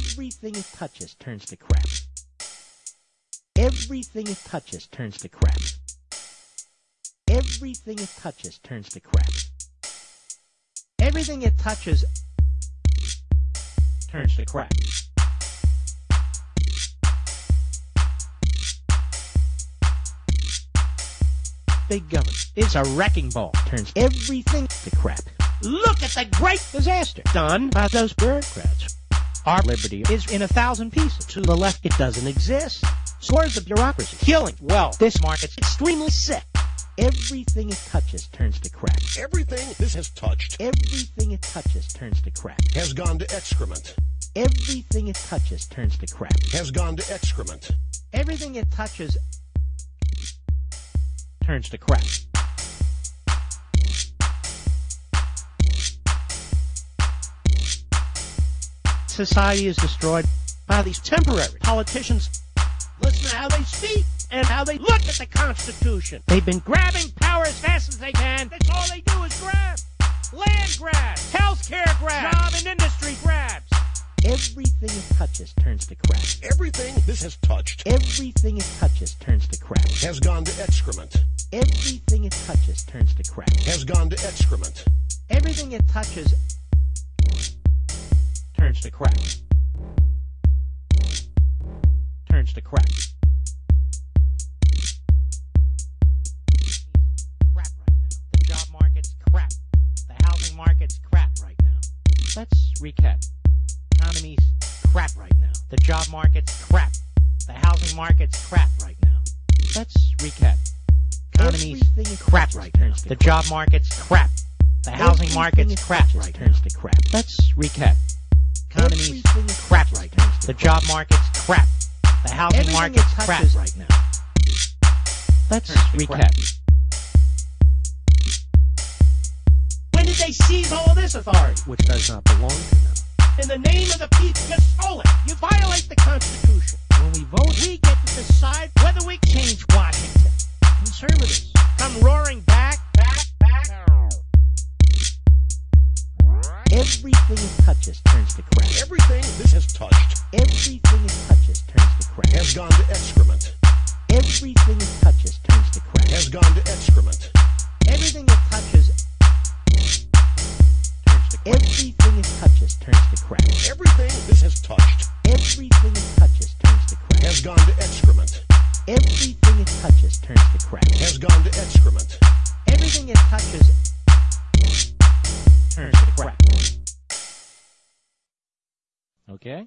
Everything it touches turns to crap. Everything it touches turns to crap. Everything it touches turns to crap. Everything it touches turns to crap. Big government is a wrecking ball. Turns everything to crap. Look at the great disaster done by those bureaucrats. Our liberty is in a thousand pieces. To the left, it doesn't exist. So where's the bureaucracy? Killing. Well, this market's extremely sick. Everything it touches turns to crap. Everything this has touched Everything it touches turns to crap. has gone to excrement. Everything it touches turns to crap. Has gone to excrement. Everything it touches turns to crap. Society is destroyed by these temporary politicians. Listen to how they speak and how they look at the Constitution. They've been grabbing power as fast as they can. That's all they do is grab. Land grabs, healthcare grabs, job and industry grabs. Everything it touches turns to crap. Everything this has touched Everything it touches turns to crap. has gone to excrement. Everything it touches turns to crap. Has gone to excrement. Everything it touches turns to crap. Turns to crap. Crap right now. The job market's crap. The housing market's crap right now. Let's recap. Economy's crap right now. The job market's crap. The housing market's crap right now. Let's recap. Economy's crap right now. The job market's crap. The housing market's crap right now. Turns to crap. Let's recap. Economy's crap right now. The job market's crap. The housing market's crap right now. Let's recap. When did they seize all this authority? which does not belong to them. In the name of the people, you stole it. You violate the Constitution. When we vote, we get Everything it touches turns to crap. Everything this has touched Everything it touches turns to crap. has gone to excrement. Everything it touches turns to crap. Has gone to excrement. Everything it touches turns to crap. Everything it touches turns to crap. Everything this has touched Everything it touches turns to crap. has gone to excrement. Everything it touches turns to crap. Has gone to excrement. Everything it touches Okay?